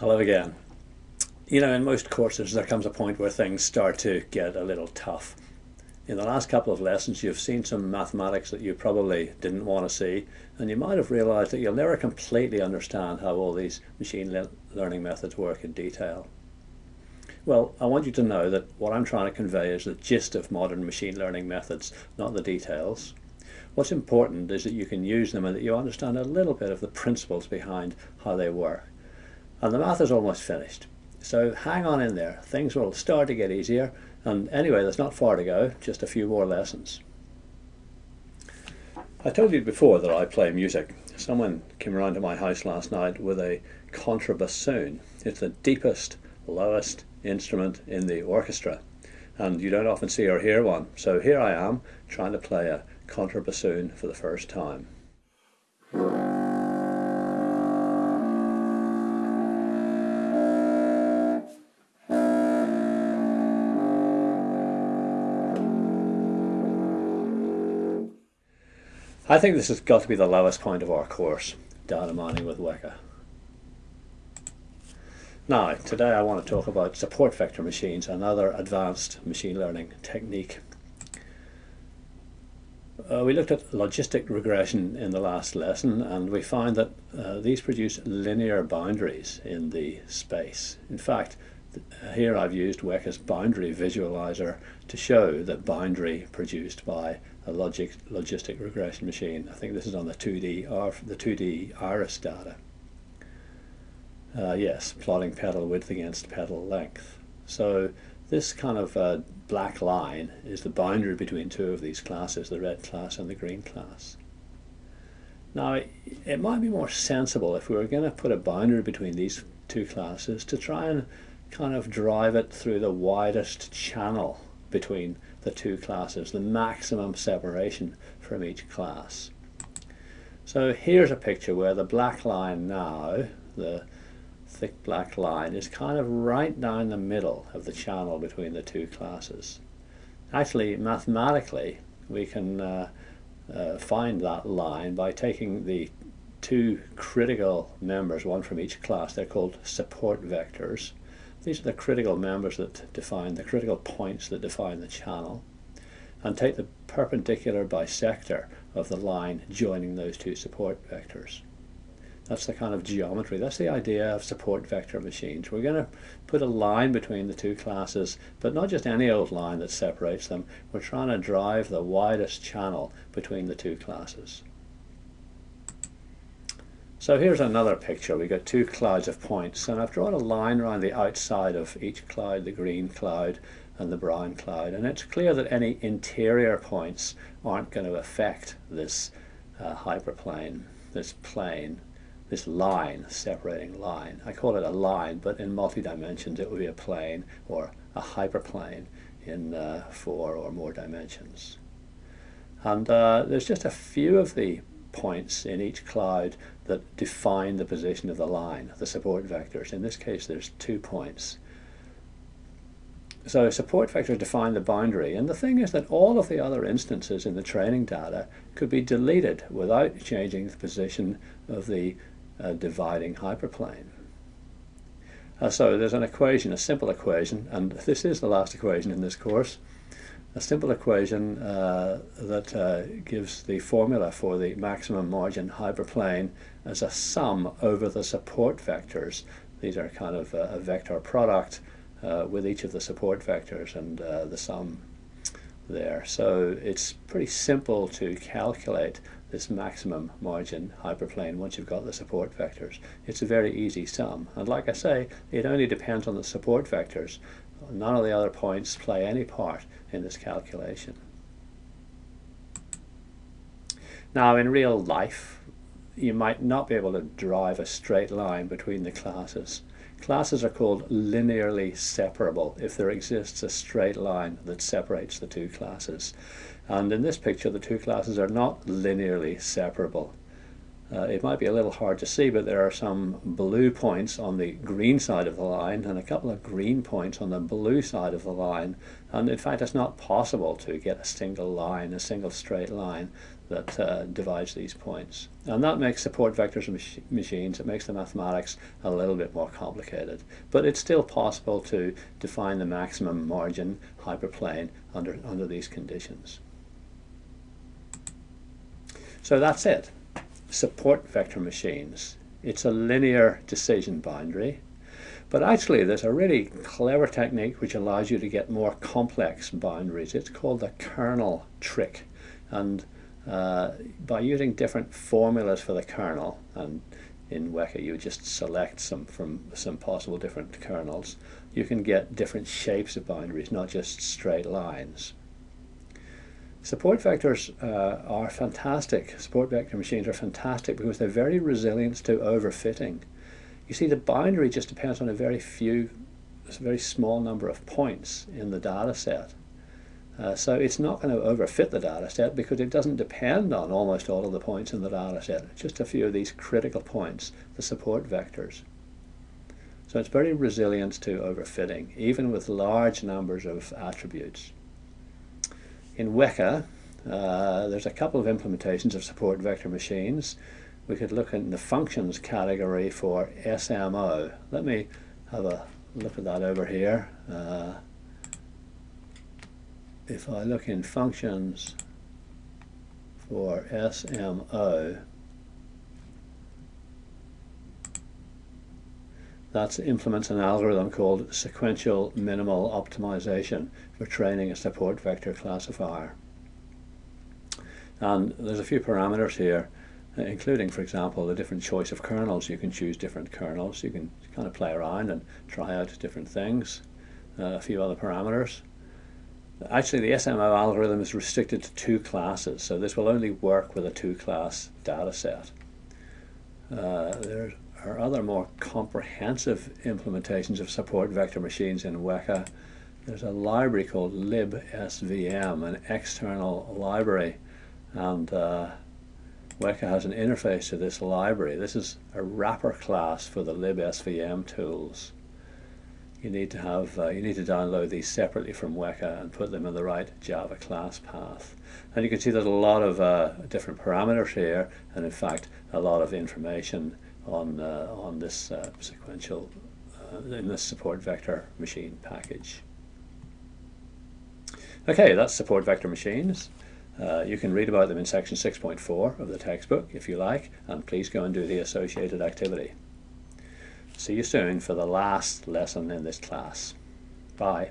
Hello again. You know, in most courses there comes a point where things start to get a little tough. In the last couple of lessons you've seen some mathematics that you probably didn't want to see and you might have realized that you'll never completely understand how all these machine le learning methods work in detail. Well, I want you to know that what I'm trying to convey is the gist of modern machine learning methods, not the details. What's important is that you can use them and that you understand a little bit of the principles behind how they work. And the math is almost finished. So hang on in there. Things will start to get easier. And anyway, there's not far to go, just a few more lessons. I told you before that I play music. Someone came around to my house last night with a contrabassoon. It's the deepest, lowest instrument in the orchestra. And you don't often see or hear one. So here I am, trying to play a contrabassoon for the first time. I think this has got to be the lowest point of our course, data mining with Weka. Now, today I want to talk about support vector machines, another advanced machine learning technique. Uh, we looked at logistic regression in the last lesson and we find that uh, these produce linear boundaries in the space. In fact, here I've used Weka's boundary visualizer to show that boundary produced by a logic, logistic regression machine. I think this is on the 2D, or the 2D iris data. Uh, yes, plotting petal width against petal length. So this kind of uh, black line is the boundary between two of these classes, the red class and the green class. Now, it might be more sensible if we were going to put a boundary between these two classes to try and kind of drive it through the widest channel between the two classes, the maximum separation from each class. So here's a picture where the black line now, the thick black line, is kind of right down the middle of the channel between the two classes. Actually, mathematically, we can uh, uh, find that line by taking the two critical members, one from each class, they're called support vectors, these are the critical members that define, the critical points that define the channel. And take the perpendicular bisector of the line joining those two support vectors. That's the kind of geometry, that's the idea of support vector machines. We're going to put a line between the two classes, but not just any old line that separates them. We're trying to drive the widest channel between the two classes. So here's another picture. We've got two clouds of points and I've drawn a line around the outside of each cloud, the green cloud and the brown cloud. And it's clear that any interior points aren't going to affect this uh, hyperplane, this plane, this line, separating line. I call it a line, but in multi-dimensions it would be a plane or a hyperplane in uh, four or more dimensions. And uh, there's just a few of the points in each cloud that define the position of the line, the support vectors. In this case, there's two points. So support vectors define the boundary, and the thing is that all of the other instances in the training data could be deleted without changing the position of the uh, dividing hyperplane. Uh, so there's an equation, a simple equation, and this is the last equation in this course a simple equation uh, that uh, gives the formula for the maximum margin hyperplane as a sum over the support vectors. These are kind of a, a vector product uh, with each of the support vectors and uh, the sum there. So it's pretty simple to calculate this maximum margin hyperplane once you've got the support vectors. It's a very easy sum. And like I say, it only depends on the support vectors. None of the other points play any part in this calculation. Now in real life, you might not be able to drive a straight line between the classes. Classes are called linearly separable if there exists a straight line that separates the two classes. And in this picture, the two classes are not linearly separable. Uh, it might be a little hard to see, but there are some blue points on the green side of the line and a couple of green points on the blue side of the line. And in fact, it's not possible to get a single line, a single straight line that uh, divides these points. And that makes support vectors mach machines, it makes the mathematics a little bit more complicated. But it's still possible to define the maximum margin hyperplane under, under these conditions. So that's it. Support vector machines. It's a linear decision boundary. But actually, there's a really clever technique which allows you to get more complex boundaries. It's called the kernel trick. And uh, by using different formulas for the kernel, and in Weka you just select some from some possible different kernels, you can get different shapes of boundaries, not just straight lines. Support vectors uh, are fantastic. Support vector machines are fantastic because they're very resilient to overfitting. You see, the boundary just depends on a very few, a very small number of points in the data set. Uh, so it's not going to overfit the data set because it doesn't depend on almost all of the points in the data set. Just a few of these critical points, the support vectors. So it's very resilient to overfitting, even with large numbers of attributes. In Weka, uh, there's a couple of implementations of support vector machines. We could look in the functions category for SMO. Let me have a look at that over here. Uh, if I look in functions for SMO, that implements an algorithm called sequential minimal optimization for training a support vector classifier. And there's a few parameters here, including, for example, the different choice of kernels. You can choose different kernels. You can kind of play around and try out different things. Uh, a few other parameters. Actually, the SMO algorithm is restricted to two classes, so this will only work with a two-class data set. Uh, there are other more comprehensive implementations of support vector machines in Weka. There's a library called libsvm, an external library, and uh, Weka has an interface to this library. This is a wrapper class for the libsvm tools you need to have uh, you need to download these separately from Weka and put them in the right Java class path. And you can see there's a lot of uh, different parameters here, and in fact a lot of information on on this uh, sequential uh, in this support vector machine package. Okay, that's support vector machines. Uh, you can read about them in section 6.4 of the textbook if you like, and please go and do the associated activity. See you soon for the last lesson in this class. Bye.